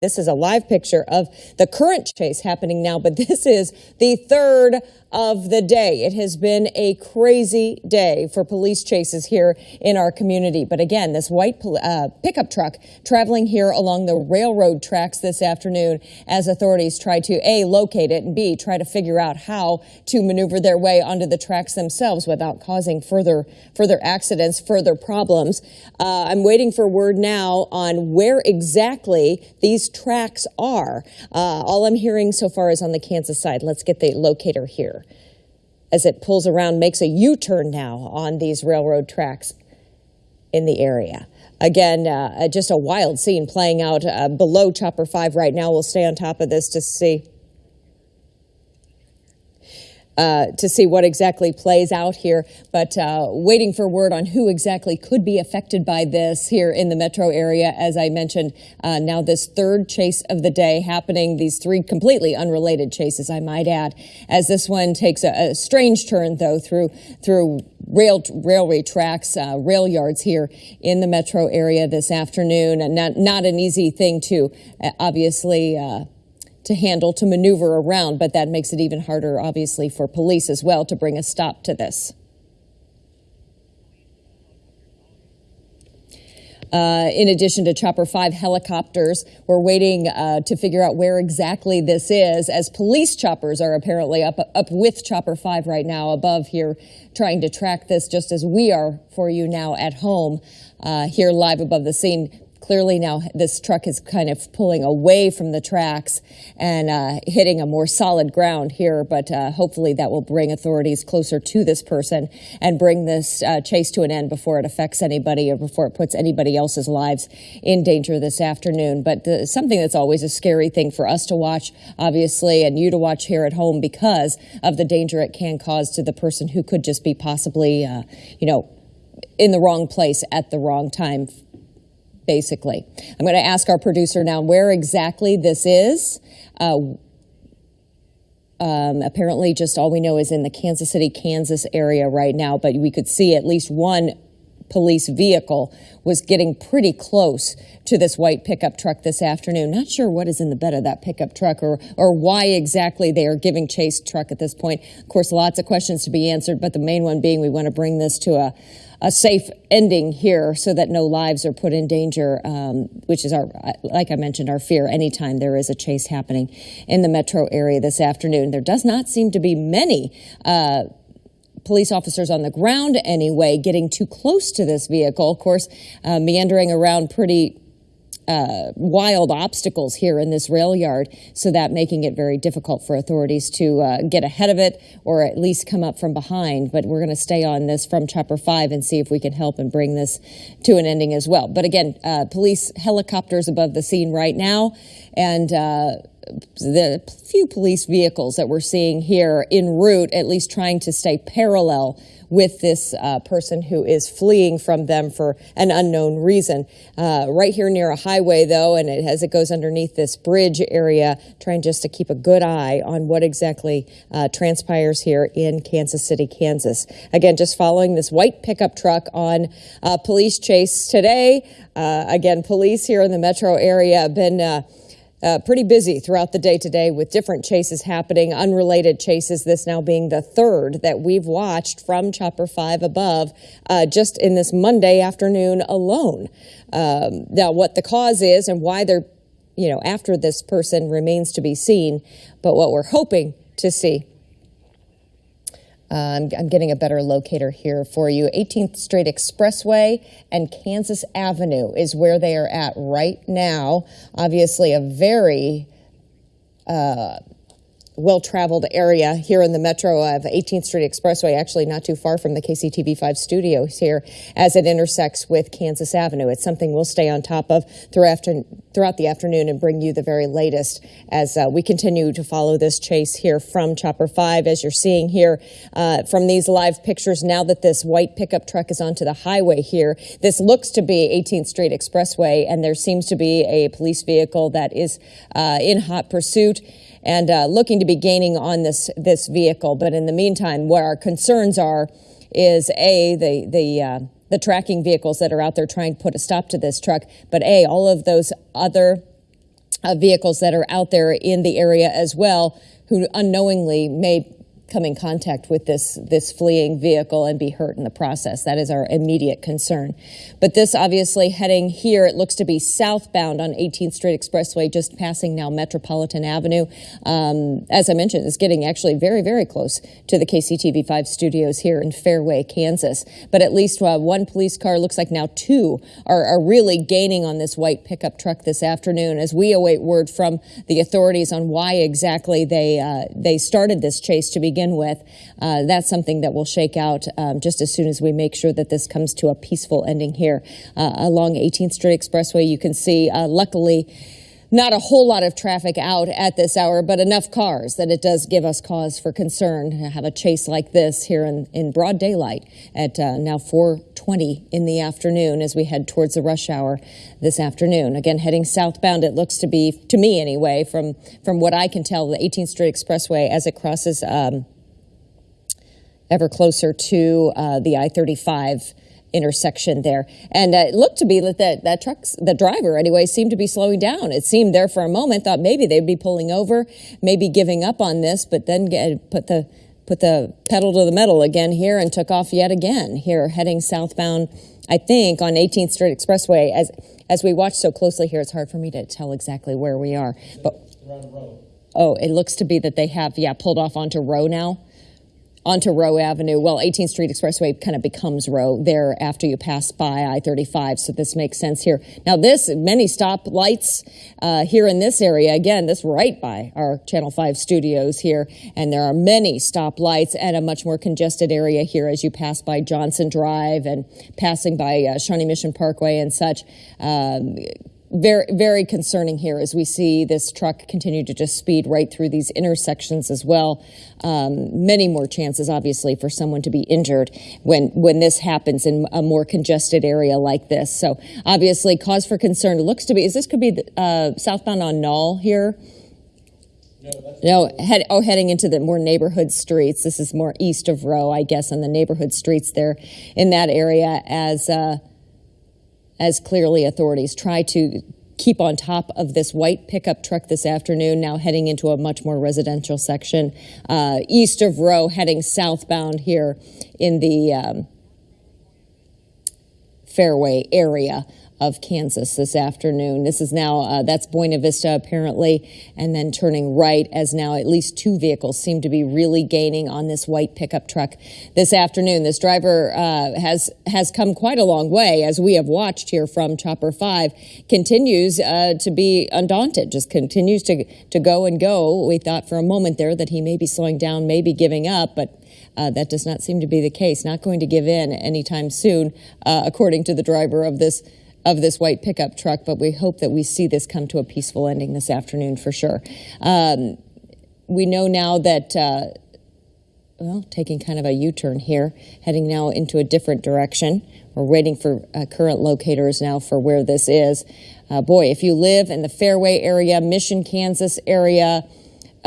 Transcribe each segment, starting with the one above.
This is a live picture of the current chase happening now, but this is the third of the day. It has been a crazy day for police chases here in our community. But again, this white uh, pickup truck traveling here along the railroad tracks this afternoon as authorities try to A, locate it and B, try to figure out how to maneuver their way onto the tracks themselves without causing further, further accidents, further problems. Uh, I'm waiting for word now on where exactly these tracks are. Uh, all I'm hearing so far is on the Kansas side. Let's get the locator here as it pulls around, makes a U-turn now on these railroad tracks in the area. Again, uh, just a wild scene playing out uh, below Chopper 5 right now. We'll stay on top of this to see uh, to see what exactly plays out here, but uh, waiting for word on who exactly could be affected by this here in the metro area. As I mentioned, uh, now this third chase of the day happening, these three completely unrelated chases, I might add, as this one takes a, a strange turn, though, through through rail railway tracks, uh, rail yards here in the metro area this afternoon. And not, not an easy thing to uh, obviously uh, to handle, to maneuver around, but that makes it even harder, obviously, for police as well to bring a stop to this. Uh, in addition to Chopper 5 helicopters, we're waiting uh, to figure out where exactly this is as police choppers are apparently up, up with Chopper 5 right now above here trying to track this just as we are for you now at home uh, here live above the scene clearly now this truck is kind of pulling away from the tracks and uh, hitting a more solid ground here, but uh, hopefully that will bring authorities closer to this person and bring this uh, chase to an end before it affects anybody or before it puts anybody else's lives in danger this afternoon. But the, something that's always a scary thing for us to watch, obviously, and you to watch here at home because of the danger it can cause to the person who could just be possibly, uh, you know, in the wrong place at the wrong time basically. I'm going to ask our producer now where exactly this is. Uh, um, apparently, just all we know is in the Kansas City, Kansas area right now, but we could see at least one police vehicle was getting pretty close to this white pickup truck this afternoon. Not sure what is in the bed of that pickup truck or, or why exactly they are giving chase truck at this point. Of course, lots of questions to be answered, but the main one being we want to bring this to a a safe ending here so that no lives are put in danger, um, which is our, like I mentioned, our fear anytime there is a chase happening in the metro area this afternoon. There does not seem to be many uh, police officers on the ground anyway getting too close to this vehicle. Of course, uh, meandering around pretty uh, wild obstacles here in this rail yard, so that making it very difficult for authorities to uh, get ahead of it or at least come up from behind. But we're going to stay on this from Chopper 5 and see if we can help and bring this to an ending as well. But again, uh, police helicopters above the scene right now, and uh, the few police vehicles that we're seeing here en route, at least trying to stay parallel with this uh, person who is fleeing from them for an unknown reason. Uh, right here near a highway, though, and it, as it goes underneath this bridge area, trying just to keep a good eye on what exactly uh, transpires here in Kansas City, Kansas. Again, just following this white pickup truck on police chase today. Uh, again, police here in the metro area have been uh, pretty busy throughout the day today with different chases happening, unrelated chases, this now being the third that we've watched from Chopper 5 above uh, just in this Monday afternoon alone. Um, now, what the cause is and why they're, you know, after this person remains to be seen, but what we're hoping to see um, I'm getting a better locator here for you. 18th Street Expressway and Kansas Avenue is where they are at right now. Obviously, a very uh, well-traveled area here in the metro of 18th Street Expressway, actually not too far from the KCTV5 studios here as it intersects with Kansas Avenue. It's something we'll stay on top of throughout, throughout the afternoon and bring you the very latest as uh, we continue to follow this chase here from Chopper 5. As you're seeing here uh, from these live pictures, now that this white pickup truck is onto the highway here, this looks to be 18th Street Expressway, and there seems to be a police vehicle that is uh, in hot pursuit and uh, looking to be gaining on this this vehicle. But in the meantime, what our concerns are is a the the uh, the tracking vehicles that are out there trying to put a stop to this truck, but a all of those other uh, vehicles that are out there in the area as well who unknowingly may come in contact with this this fleeing vehicle and be hurt in the process. That is our immediate concern. But this obviously heading here, it looks to be southbound on 18th Street Expressway, just passing now Metropolitan Avenue. Um, as I mentioned, it's getting actually very, very close to the KCTV5 studios here in Fairway, Kansas. But at least uh, one police car, looks like now two, are, are really gaining on this white pickup truck this afternoon as we await word from the authorities on why exactly they uh, they started this chase to begin begin with. Uh, that's something that will shake out um, just as soon as we make sure that this comes to a peaceful ending here uh, along 18th Street Expressway. You can see, uh, luckily, not a whole lot of traffic out at this hour, but enough cars that it does give us cause for concern to have a chase like this here in, in broad daylight at uh, now 4:20 in the afternoon as we head towards the rush hour this afternoon. Again, heading southbound, it looks to be, to me anyway, from from what I can tell, the 18th Street Expressway as it crosses um, ever closer to uh, the I-35 intersection there. And uh, it looked to be that that, that truck's, the driver anyway, seemed to be slowing down. It seemed there for a moment, thought maybe they'd be pulling over, maybe giving up on this, but then get, put the put the pedal to the metal again here and took off yet again here heading southbound I think on 18th Street Expressway. As as we watch so closely here it's hard for me to tell exactly where we are but oh it looks to be that they have yeah pulled off onto Roe now onto Roe Avenue. Well, 18th Street Expressway kind of becomes Roe there after you pass by I-35, so this makes sense here. Now this, many stop lights uh, here in this area. Again, this right by our Channel 5 studios here, and there are many stop lights and a much more congested area here as you pass by Johnson Drive and passing by uh, Shawnee Mission Parkway and such. Um, very, very concerning here as we see this truck continue to just speed right through these intersections as well. Um, many more chances, obviously, for someone to be injured when when this happens in a more congested area like this. So, obviously, cause for concern. Looks to be is this could be uh, southbound on Nall here. No, head, oh, heading into the more neighborhood streets. This is more east of Roe, I guess, on the neighborhood streets there in that area as. Uh, as clearly authorities try to keep on top of this white pickup truck this afternoon, now heading into a much more residential section uh, east of Roe, heading southbound here in the um, Fairway area of Kansas this afternoon. This is now, uh, that's Buena Vista apparently, and then turning right as now at least two vehicles seem to be really gaining on this white pickup truck this afternoon. This driver uh, has, has come quite a long way, as we have watched here from Chopper 5, continues uh, to be undaunted, just continues to, to go and go. We thought for a moment there that he may be slowing down, maybe giving up, but uh, that does not seem to be the case. Not going to give in anytime soon, uh, according to the driver of this of this white pickup truck, but we hope that we see this come to a peaceful ending this afternoon for sure. Um, we know now that, uh, well, taking kind of a U-turn here, heading now into a different direction. We're waiting for uh, current locators now for where this is. Uh, boy, if you live in the Fairway area, Mission, Kansas area,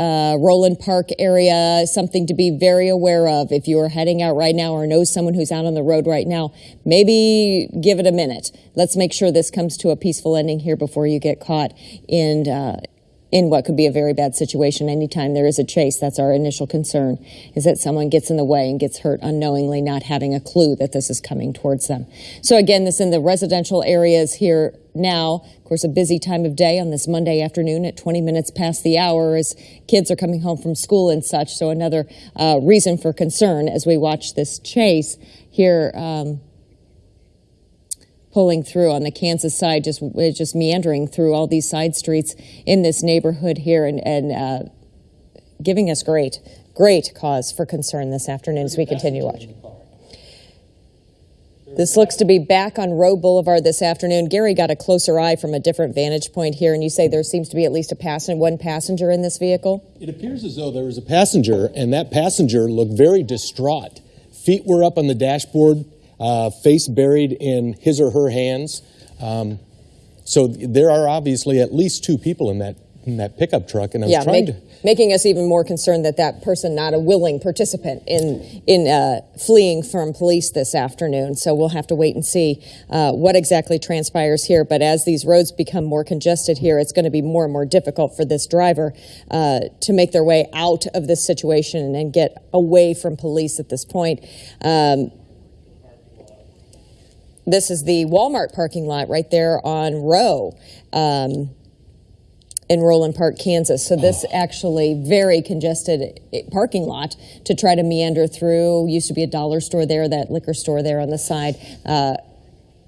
uh, Roeland Park area, something to be very aware of. If you are heading out right now or know someone who's out on the road right now, maybe give it a minute. Let's make sure this comes to a peaceful ending here before you get caught in, uh, in what could be a very bad situation anytime there is a chase. That's our initial concern, is that someone gets in the way and gets hurt unknowingly, not having a clue that this is coming towards them. So again, this in the residential areas here now. Of course, a busy time of day on this Monday afternoon at 20 minutes past the hour as kids are coming home from school and such. So another uh, reason for concern as we watch this chase here. Um, pulling through on the Kansas side, just just meandering through all these side streets in this neighborhood here, and, and uh, giving us great, great cause for concern this afternoon as we continue watching. This looks to be back on Roe Boulevard this afternoon. Gary got a closer eye from a different vantage point here, and you say there seems to be at least a passenger, one passenger in this vehicle? It appears as though there was a passenger, and that passenger looked very distraught. Feet were up on the dashboard, uh, face buried in his or her hands. Um, so there are obviously at least two people in that in that pickup truck, and I was Yeah, trying make, to. Making us even more concerned that that person not a willing participant in in uh, fleeing from police this afternoon. So we'll have to wait and see uh, what exactly transpires here. But as these roads become more congested here, it's going to be more and more difficult for this driver uh, to make their way out of this situation and get away from police at this point. Um, this is the Walmart parking lot right there on Roe. Um, in Roeland Park, Kansas. So this actually very congested eh, parking lot to try to meander through. Used to be a dollar store there, that liquor store there on the side. Uh,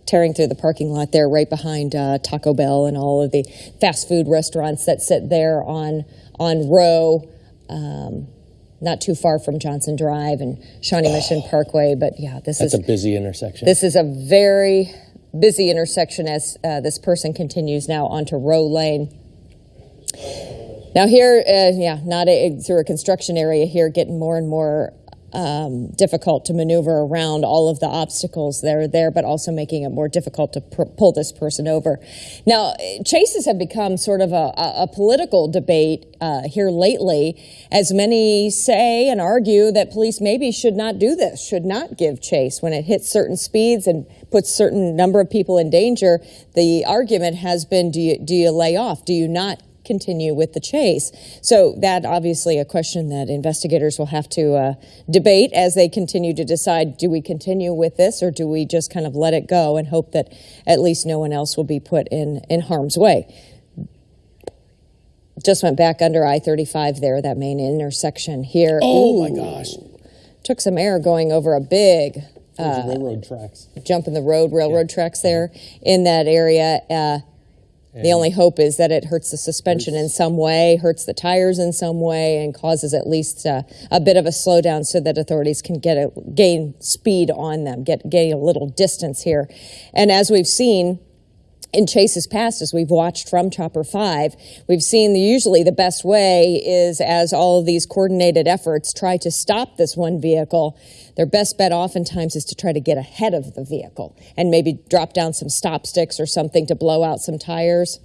tearing through the parking lot there, right behind uh, Taco Bell and all of the fast food restaurants that sit there on on Roe. Um, not too far from Johnson Drive and Shawnee Mission Parkway, but yeah, this That's is a busy intersection. this is a very busy intersection as uh, this person continues now onto Roe Lane. Now here, uh, yeah, not a, through a construction area here, getting more and more um, difficult to maneuver around all of the obstacles that are there, but also making it more difficult to pull this person over. Now, chases have become sort of a, a, a political debate uh, here lately, as many say and argue that police maybe should not do this, should not give chase when it hits certain speeds and puts certain number of people in danger. The argument has been, do you, do you lay off? Do you not continue with the chase. So that obviously a question that investigators will have to uh, debate as they continue to decide: do we continue with this, or do we just kind of let it go and hope that at least no one else will be put in in harm's way? Just went back under I-35 there, that main intersection here. oh my gosh! Took some air going over a big Those railroad tracks. jump in the road, railroad tracks there in that area. Uh, the only hope is that it hurts the suspension in some way, hurts the tires in some way, and causes at least uh, a bit of a slowdown so that authorities can get a, gain speed on them, get gain a little distance here. And as we've seen, in chases past, as we've watched from Chopper 5, we've seen the, usually the best way is as all of these coordinated efforts try to stop this one vehicle, their best bet oftentimes is to try to get ahead of the vehicle and maybe drop down some stop sticks or something to blow out some tires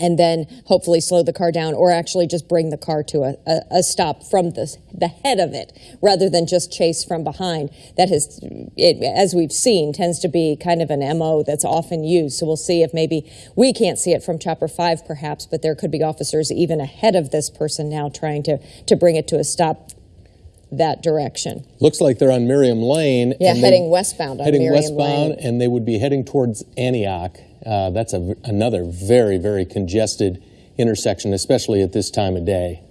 and then hopefully slow the car down or actually just bring the car to a, a, a stop from the, the head of it rather than just chase from behind. That has, it, as we've seen, tends to be kind of an MO that's often used. So we'll see if maybe we can't see it from Chopper 5 perhaps, but there could be officers even ahead of this person now trying to, to bring it to a stop that direction. Looks like they're on Merriam Lane. Yeah, heading westbound on heading Merriam westbound, Lane. and they would be heading towards Antioch. Uh, that's a, another very, very congested intersection, especially at this time of day.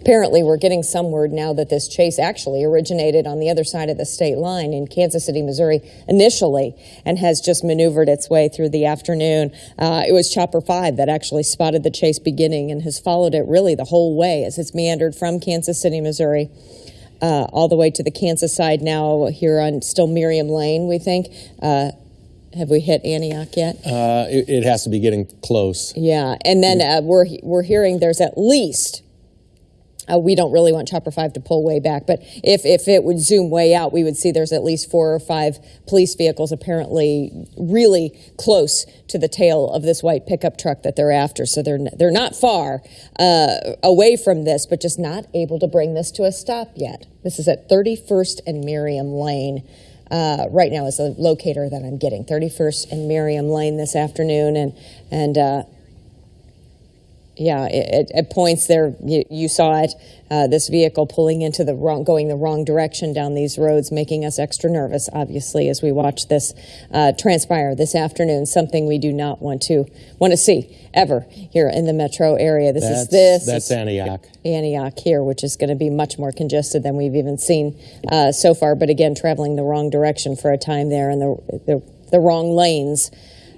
Apparently, we're getting some word now that this chase actually originated on the other side of the state line in Kansas City, Missouri, initially, and has just maneuvered its way through the afternoon. Uh, it was Chopper 5 that actually spotted the chase beginning and has followed it really the whole way as it's meandered from Kansas City, Missouri. Uh, all the way to the Kansas side now, here on still Merriam Lane, we think. Uh, have we hit Antioch yet? Uh, it, it has to be getting close. Yeah, and then uh, we're we're hearing there's at least. Uh, we don't really want Chopper Five to pull way back, but if if it would zoom way out, we would see there's at least four or five police vehicles apparently really close to the tail of this white pickup truck that they're after. So they're they're not far uh, away from this, but just not able to bring this to a stop yet. This is at 31st and Merriam Lane uh, right now is the locator that I'm getting. 31st and Merriam Lane this afternoon, and and uh, yeah, it, at points there you, you saw it. Uh, this vehicle pulling into the wrong, going the wrong direction down these roads, making us extra nervous. Obviously, as we watch this uh, transpire this afternoon, something we do not want to want to see ever here in the metro area. This That's, is this. that's Antioch. Antioch here, which is going to be much more congested than we've even seen uh, so far. But again, traveling the wrong direction for a time there and the the, the wrong lanes,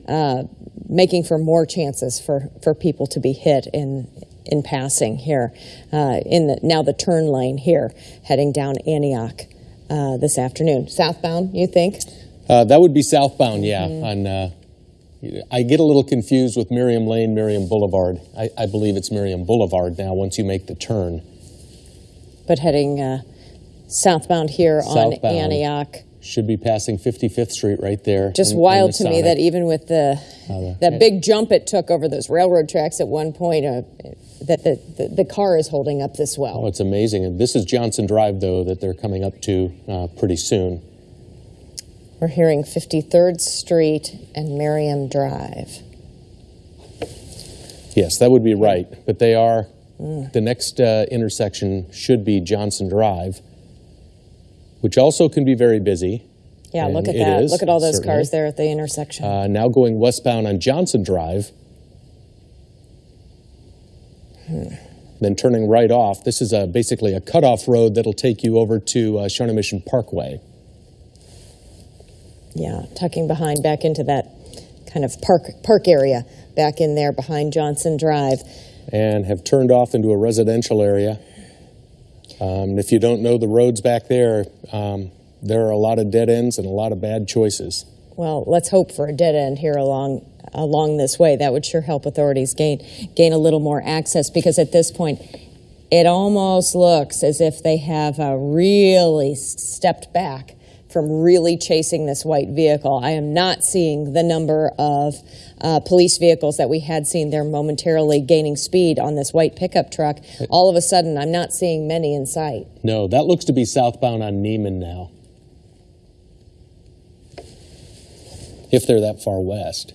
uh, making for more chances for, for people to be hit in in passing here. Uh, in the now the turn lane here, heading down Antioch uh, this afternoon. Southbound, you think? Uh, that would be southbound, yeah. Mm-hmm. On, uh, I get a little confused with Merriam Lane, Merriam Boulevard. I, I believe it's Merriam Boulevard now. Once you make the turn, But heading uh, southbound here on Antioch should be passing 55th Street right there. Just in- in wild the to me that even with the the- that big jump it took over those railroad tracks at one point, uh, that the, the the car is holding up this well. Oh, it's amazing. And this is Johnson Drive, though, that they're coming up to uh, pretty soon. We're hearing 53rd Street and Merriam Drive. Yes, that would be right. But they are, Mm. the next uh, intersection should be Johnson Drive, which also can be very busy. Yeah, And look at that. is, look at all those certainly. cars there at the intersection. Uh, now going westbound on Johnson Drive. Then turning right off. This is a, basically a cutoff road that'll take you over to uh, Shawnee Mission Parkway. yeah, tucking behind back into that kind of park park area back in there behind Johnson Drive. and have turned off into a residential area. Um, if you don't know the roads back there, um, there are a lot of dead ends and a lot of bad choices. Well, let's hope for a dead end here along along this way. That would sure help authorities gain gain a little more access because at this point, it almost looks as if they have uh, really stepped back from really chasing this white vehicle. I am not seeing the number of uh, police vehicles that we had seen there momentarily gaining speed on this white pickup truck. All of a sudden, I'm not seeing many in sight. No, that looks to be southbound on Nieman now. If they're that far west.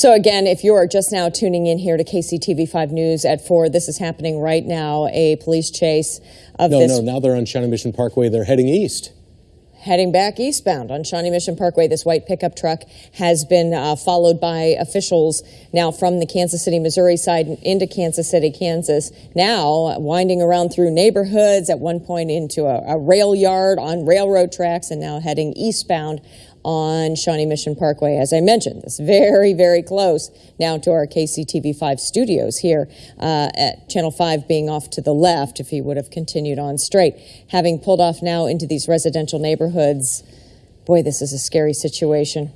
So again, if you are just now tuning in here to KCTV5 News at 4, this is happening right now, a police chase of No, this no, now they're on Shawnee Mission Parkway. They're heading east. heading back eastbound on Shawnee Mission Parkway. This white pickup truck has been uh, followed by officials now from the Kansas City, Missouri side into Kansas City, Kansas. Now winding around through neighborhoods, at one point into a, a rail yard on railroad tracks, and now heading eastbound on Shawnee Mission Parkway. As I mentioned, it's very, very close now to our KCTV5 studios here uh, at Channel 5 being off to the left if he would have continued on straight. Having pulled off now into these residential neighborhoods, boy, this is a scary situation.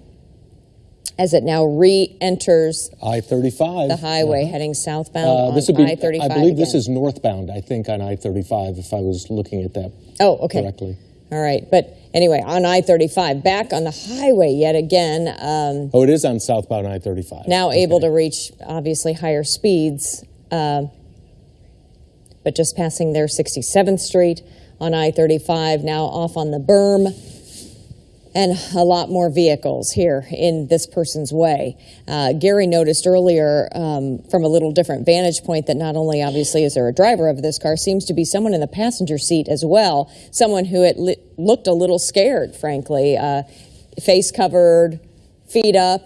As it now re enters I 35. the highway heading southbound Uh, on this would be, I 35. I believe this is northbound, I think, on I 35, if I was looking at that Oh, okay. correctly. All right. But anyway, on I 35, back on the highway yet again. Um, Oh, it is on southbound I 35. now able to reach obviously higher speeds, um, but just passing there 67th Street on I 35, now off on the berm. And a lot more vehicles here in this person's way. Uh, Gary noticed earlier um, from a little different vantage point that not only obviously is there a driver of this car, seems to be someone in the passenger seat as well. Someone who li- looked a little scared, frankly, uh, face covered, feet up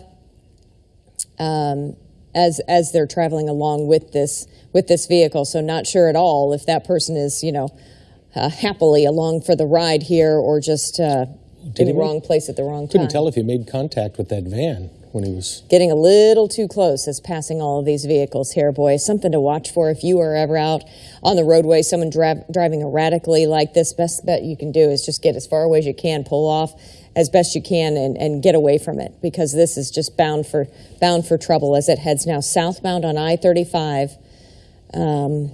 um, as as they're traveling along with this with this vehicle. So not sure at all if that person is you know uh, happily along for the ride here or just uh, in he the wrong place at the wrong time. Couldn't tell if he made contact with that van when he was. Getting a little too close as passing all of these vehicles here, boy. Something to watch for if you are ever out on the roadway. Someone driving erratically like this. Best bet you can do is just get as far away as you can, pull off as best you can, and, and get away from it because this is just bound for bound for trouble as it heads now southbound on I-35 um,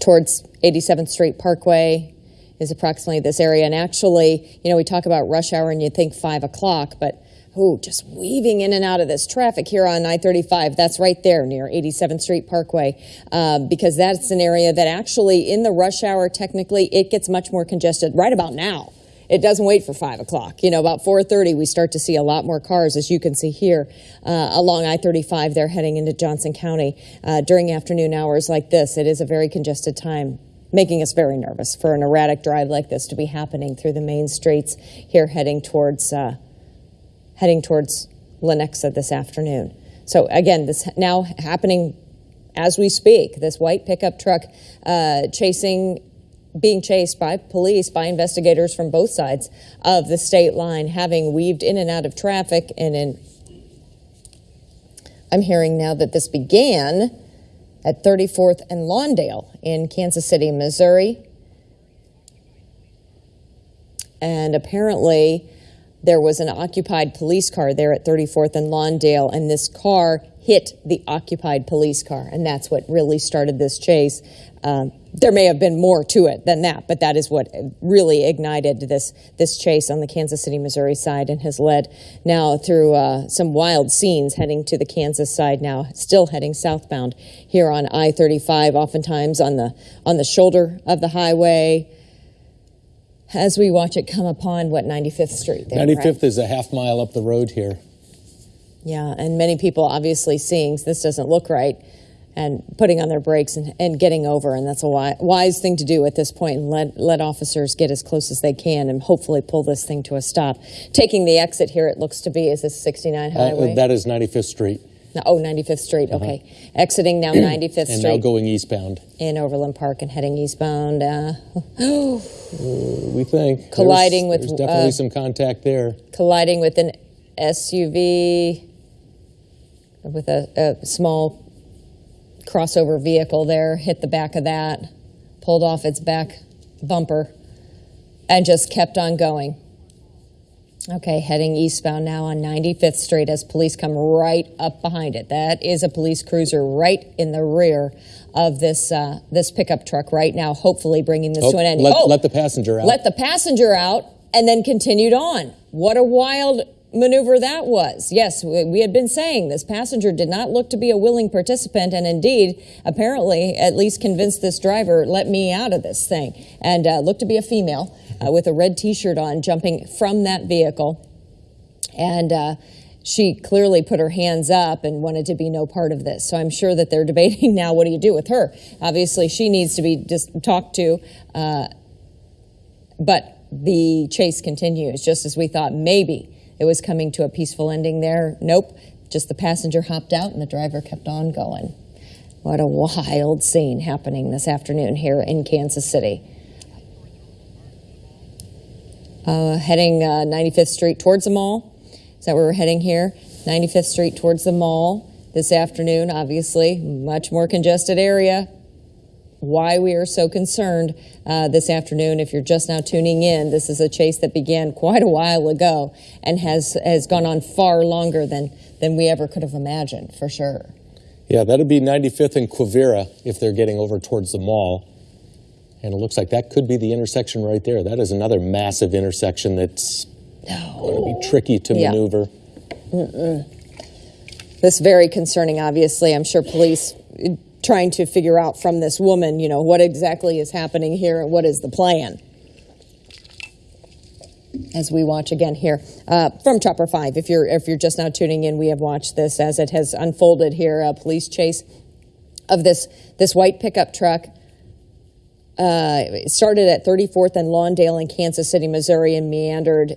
towards 87th Street Parkway is approximately this area. And actually, you know, we talk about rush hour and you think five o'clock, but oh, just weaving in and out of this traffic here on I 35. That's right there near 87th Street Parkway, um, because that's an area that actually in the rush hour, technically, it gets much more congested right about now. It doesn't wait for five o'clock. You know, about 4:30, we start to see a lot more cars, as you can see here uh, along I-35. They're heading into Johnson County uh, during afternoon hours like this. It is a very congested time making us very nervous for an erratic drive like this to be happening through the main streets here heading towards uh, heading towards Lenexa this afternoon. So again, this now happening as we speak. This white pickup truck uh, chasing, being chased by police, by investigators from both sides of the state line, having weaved in and out of traffic. And in, I'm hearing now that this began at 34th and Lawndale in Kansas City, Missouri. And apparently, there was an occupied police car there at 34th and Lawndale, and this car hit the occupied police car, and that's what really started this chase. Um, there may have been more to it than that, but that is what really ignited this this chase on the Kansas City, Missouri side, and has led now through uh, some wild scenes heading to the Kansas side. Now, still heading southbound here on I-35, oftentimes on the on the shoulder of the highway. As we watch it come upon what 95th Street. There, 95th right? is a half mile up the road here. Yeah, and many people obviously seeing this doesn't look right and putting on their brakes and, and getting over. And that's a wise thing to do at this point and let, let officers get as close as they can and hopefully pull this thing to a stop. Taking the exit here, it looks to be, is this 69 Uh, Highway? that is 95th Street, No, oh, 95th Street, okay. Exiting now 95th Uh-huh. and now going eastbound. in Overland Park and heading eastbound. Uh, We think There's- Colliding with, There's definitely uh, some contact there. colliding with an SUV with a, a small crossover vehicle there, hit the back of that, pulled off its back bumper, and just kept on going. Okay, heading eastbound now on 95th Street as police come right up behind it. That is a police cruiser right in the rear of this uh, this pickup truck right now, hopefully bringing this Oh, to an end. let, oh, let the passenger out. let the passenger out and then continued on. What a wild maneuver that was. Yes, we had been saying this passenger did not look to be a willing participant, and indeed, apparently, at least convinced this driver, let me out of this thing, and uh, looked to be a female uh, with a red t shirt on, jumping from that vehicle. And uh, she clearly put her hands up and wanted to be no part of this. So I'm sure that they're debating now what do you do with her? Obviously, she needs to be just talked to. Uh, but the chase continues, just as we thought maybe it was coming to a peaceful ending there. Nope, just the passenger hopped out and the driver kept on going. What a wild scene happening this afternoon here in Kansas City. Uh, heading uh, 95th Street towards the mall. Is that where we're heading here? 95th Street towards the mall this afternoon, obviously, much more congested area why we are so concerned uh, this afternoon. If you're just now tuning in, this is a chase that began quite a while ago and has has gone on far longer than than we ever could have imagined, for sure. Yeah, that'd be 95th and Quivira if they're getting over towards the mall. And it looks like that could be the intersection right there. That is another massive intersection that's going to be tricky to Yeah. maneuver. This very concerning. Obviously, I'm sure police trying to figure out from this woman, you know, what exactly is happening here and what is the plan. as we watch again here uh, from Chopper Five. If you're if you're just now tuning in, we have watched this as it has unfolded here. A police chase of this this white pickup truck. Uh, it started at 34th and Lawndale in Kansas City, Missouri, and meandered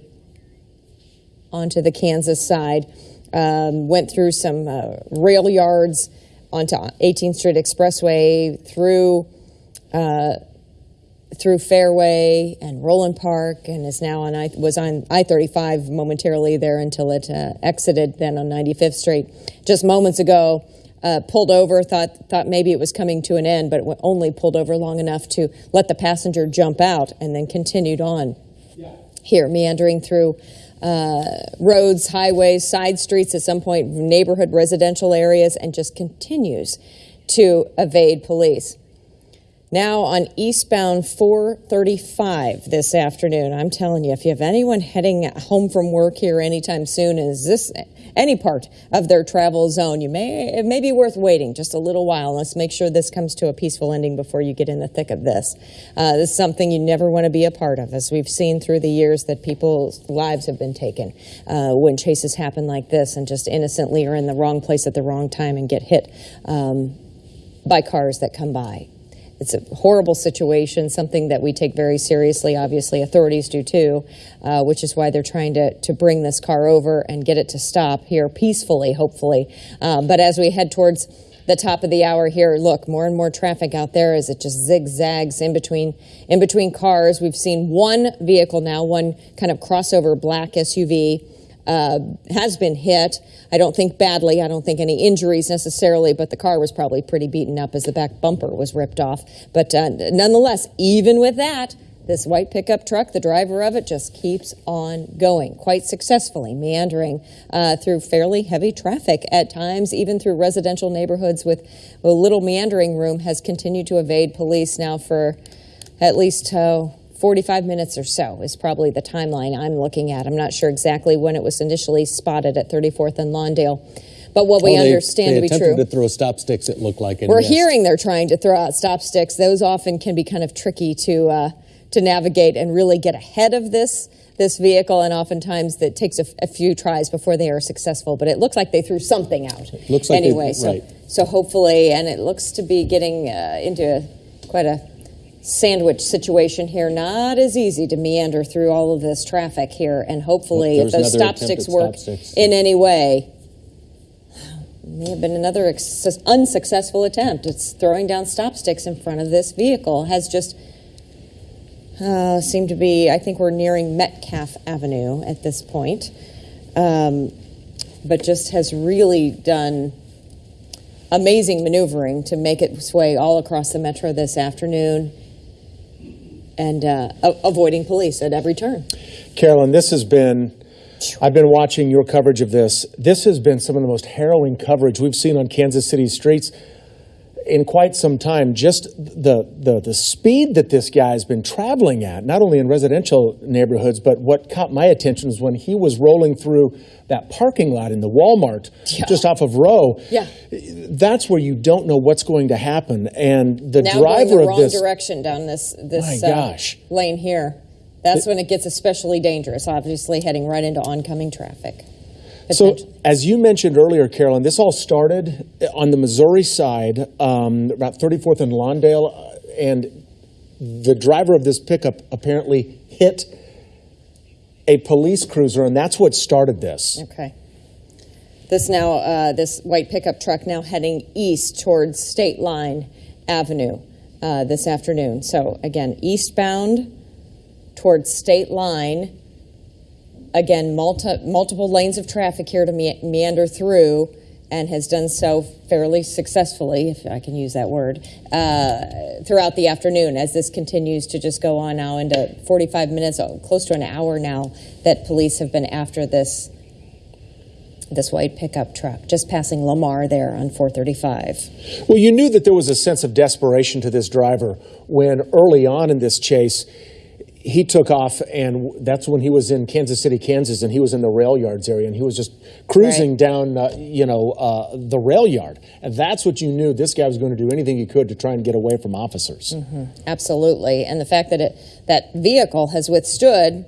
onto the Kansas side. Um, went through some uh, rail yards onto 18th Street Expressway through through Fairway and Roeland Park, and is now on I was on I thirty five momentarily there until it uh, exited. Then on Ninety Fifth Street, just moments ago, uh, pulled over. Thought thought maybe it was coming to an end, but only pulled over long enough to let the passenger jump out, and then continued on. Here, meandering through uh, roads, highways, side streets, at some point neighborhood residential areas, and just continues to evade police. Now on eastbound 435 this afternoon, I'm telling you, if you have anyone heading home from work here anytime soon, is this any part of their travel zone, you may it may be worth waiting just a little while. Let's make sure this comes to a peaceful ending before you get in the thick of this. Uh, this is something you never want to be a part of, as we've seen through the years that people's lives have been taken uh, when chases happen like this, and just innocently are in the wrong place at the wrong time and get hit um, by cars that come by. It's a horrible situation, something that we take very seriously. Obviously, authorities do too, uh, which is why they're trying to, to bring this car over and get it to stop here peacefully, hopefully. Um, but as we head towards the top of the hour here, look, more and more traffic out there as it just zigzags in between in between cars. We've seen one vehicle now, one kind of crossover black SUV uh, has been hit. I don't think badly. I don't think any injuries necessarily, but the car was probably pretty beaten up as the back bumper was ripped off. But uh, nonetheless, even with that, this white pickup truck, the driver of it, just keeps on going quite successfully, meandering uh, through fairly heavy traffic at times, even through residential neighborhoods with a little meandering room, has continued to evade police now for at least uh, 45 minutes or so, is probably the timeline I'm looking at. I'm not sure exactly when it was initially spotted at 34th and Lawndale. But what we Oh, they- understand they to be attempted true. to throw stop sticks, it looked like. We're hearing they're trying to throw out stop sticks. Those often can be kind of tricky to uh, to navigate and really get ahead of this this vehicle, and oftentimes that takes a few tries before they are successful. But it looks like they threw something out. Looks like they- anyway. so right. so hopefully, and it looks to be getting uh, into quite a sandwich situation here. Not as easy to meander through all of this traffic here, and hopefully, Nope, if those stop sticks attempted work stop sticks. in any way, may have been another ex- unsuccessful attempt. It's throwing down stop sticks in front of this vehicle has just uh, seemed to be. I think we're nearing Metcalf Avenue at this point, um, but just has really done amazing maneuvering to make its way all across the metro this afternoon and uh, avoiding police at every turn. Carolyn, this has been, I've been watching your coverage of this. This has been some of the most harrowing coverage we've seen on Kansas City streets in quite some time. Just the, the, the speed that this guy's been traveling at, not only in residential neighborhoods, but what caught my attention was when he was rolling through that parking lot in the Walmart Yeah. just off of Roe. Yeah. That's where you don't know what's going to happen. And the now driver going the of wrong this. direction down this this uh, lane here. That's when it gets especially dangerous. Obviously, heading right into oncoming traffic. So, as you mentioned earlier, Carolyn, this all started on the Missouri side, um, about 34th and Lawndale, uh, and the driver of this pickup apparently hit a police cruiser, and that's what started this. Okay. This now, uh, this white pickup truck now heading east towards State Line Avenue uh, this afternoon. So again, eastbound towards State Line. Again, multi- multiple lanes of traffic here to me- meander through, and has done so fairly successfully, if I can use that word, uh, throughout the afternoon as this continues to just go on now into 45 minutes, oh, close to an hour now, that police have been after this this white pickup truck just passing Lamar there on 435. Well, you knew that there was a sense of desperation to this driver when early on in this chase, he took off, and that's when he was in Kansas City, Kansas, and he was in the rail yards area, and he was just cruising Right. down, uh, you know, uh, the rail yard, and that's what you knew. This guy was going to do anything he could to try and get away from officers. Absolutely, and the fact that it that vehicle has withstood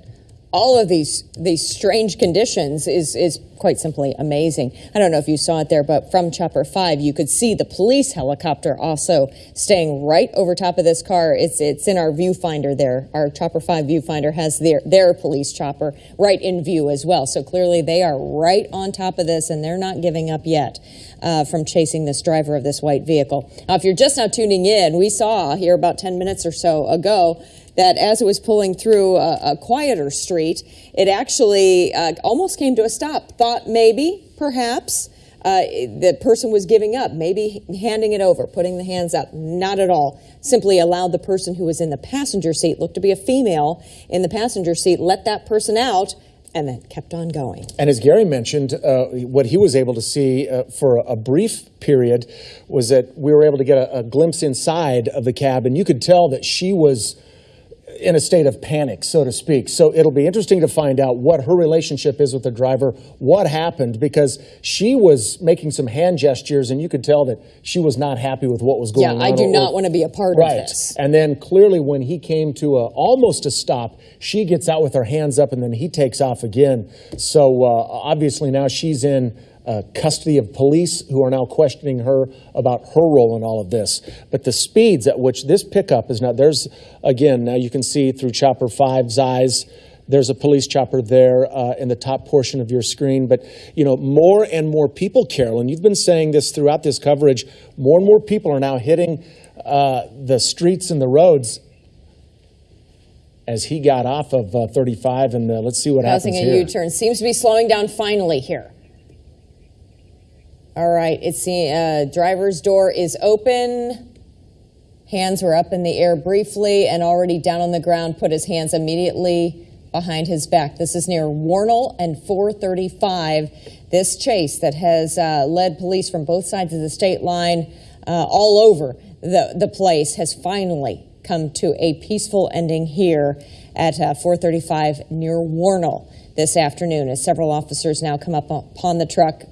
all of these these strange conditions is is quite simply amazing. I don't know if you saw it there, but from Chopper Five, you could see the police helicopter also staying right over top of this car. It's it's in our viewfinder there. Our Chopper Five viewfinder has their their police chopper right in view as well. So clearly, they are right on top of this, and they're not giving up yet. Uh, from chasing this driver of this white vehicle. Now, if you're just now tuning in, we saw here about 10 minutes or so ago that as it was pulling through a, a quieter street, it actually uh, almost came to a stop. Thought maybe, perhaps, uh, the person was giving up, maybe handing it over, putting the hands up. Not at all. Simply allowed the person who was in the passenger seat, looked to be a female in the passenger seat, let that person out, and then kept on going. And as Gary mentioned, uh, what he was able to see uh, for a brief period was that we were able to get a, a glimpse inside of the cab, and you could tell that she was in a state of panic, so to speak. So it'll be interesting to find out what her relationship is with the driver, what happened, because she was making some hand gestures, and you could tell that she was not happy with what was going Yeah, on. Yeah, I do or- not want to be a part right. of this. And then clearly, when he came to a, almost a stop, she gets out with her hands up, and then he takes off again. So uh, obviously now she's in uh, custody of police, who are now questioning her about her role in all of this. But the speeds at which this pickup is now there's again now you can see through Chopper 5's eyes. There's a police chopper there uh, in the top portion of your screen. But, you know, more and more people, Carolyn, you've been saying this throughout this coverage, more and more people are now hitting uh, the streets and the roads as he got off of uh, 35. And uh, let's see what Causing happens a here. U-turn. Seems to be slowing down finally here. All right, it's the uh, driver's door is open. Hands were up in the air briefly and already down on the ground, put his hands immediately behind his back. This is near Wornall and 435. This chase that has uh, led police from both sides of the state line uh, all over the, the place has finally come to a peaceful ending here at uh, 435 near Wornall this afternoon as several officers now come up upon the truck,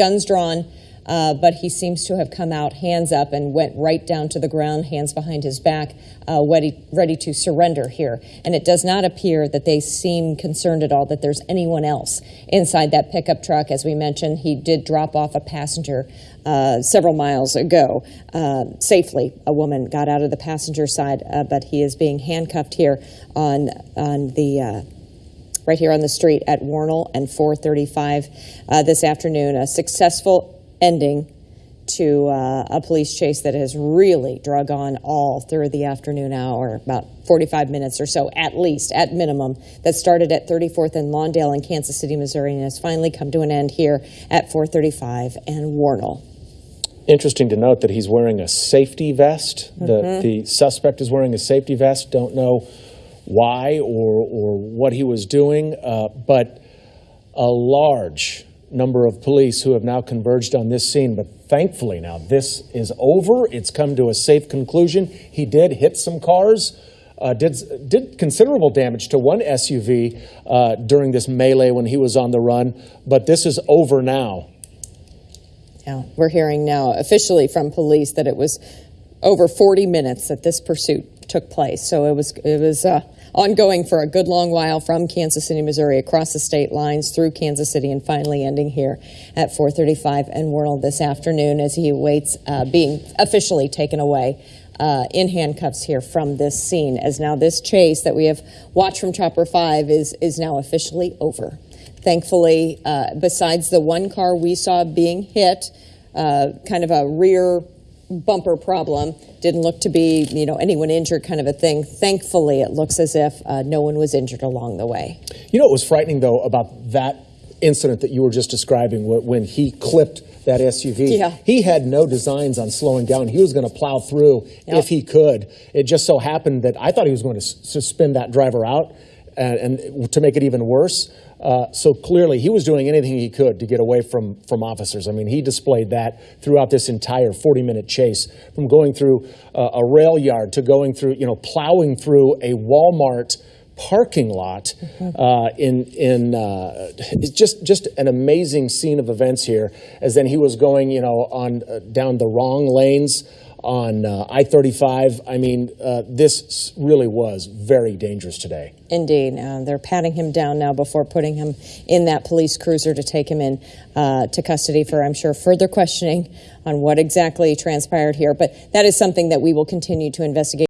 guns drawn, uh, but he seems to have come out hands up and went right down to the ground, hands behind his back, uh, ready, ready to surrender here. And it does not appear that they seem concerned at all that there's anyone else inside that pickup truck. As we mentioned, he did drop off a passenger uh, several miles ago uh, safely. A woman got out of the passenger side, uh, but he is being handcuffed here on on the uh, right here on the street at Wornall and 435 uh, this afternoon. A successful ending to uh, a police chase that has really drug on all through the afternoon hour, about 45 minutes or so, at least, at minimum, that started at 34th and Lawndale in Kansas City, Missouri, and has finally come to an end here at 435 and Wornall. Interesting to note that he's wearing a safety vest. The, the suspect is wearing a safety vest. Don't know why or, or what he was doing, uh, but a large number of police who have now converged on this scene. But thankfully, now this is over. It's come to a safe conclusion. He did hit some cars. Uh, did did considerable damage to one SUV uh, during this melee when he was on the run, but this is over now. Yeah, we're hearing now officially from police that it was over 40 minutes that this pursuit took place. So it was it was uh, ongoing for a good long while from Kansas City, Missouri, across the state lines through Kansas City, and finally ending here at 4:35 and Wornall this afternoon as he awaits uh, being officially taken away. Uh, in handcuffs here from this scene, as now this chase that we have watched from Chopper 5 is, is now officially over. Thankfully, uh, besides the one car we saw being hit, uh, kind of a rear bumper problem. Didn't look to be, you know, anyone injured kind of a thing. Thankfully, it looks as if uh, no one was injured along the way. You know what was frightening though about that incident that you were just describing when he clipped that SUV? Yeah. He had no designs on slowing down. He was going to plow through Yep. if he could. It just so happened that I thought he was going to s- to spin that driver out and, and to make it even worse. Uh, so clearly, he was doing anything he could to get away from from officers. I mean, he displayed that throughout this entire 40-minute chase, from going through uh, a rail yard to going through, you know, plowing through a Walmart parking lot uh, in in uh, it's just just an amazing scene of events here. As then he was going, you know, on uh, down the wrong lanes on uh, I-35. I mean, uh, this really was very dangerous today. Indeed, uh, they're patting him down now before putting him in that police cruiser to take him in uh, to custody for, I'm sure, further questioning on what exactly transpired here. But that is something that we will continue to investigate.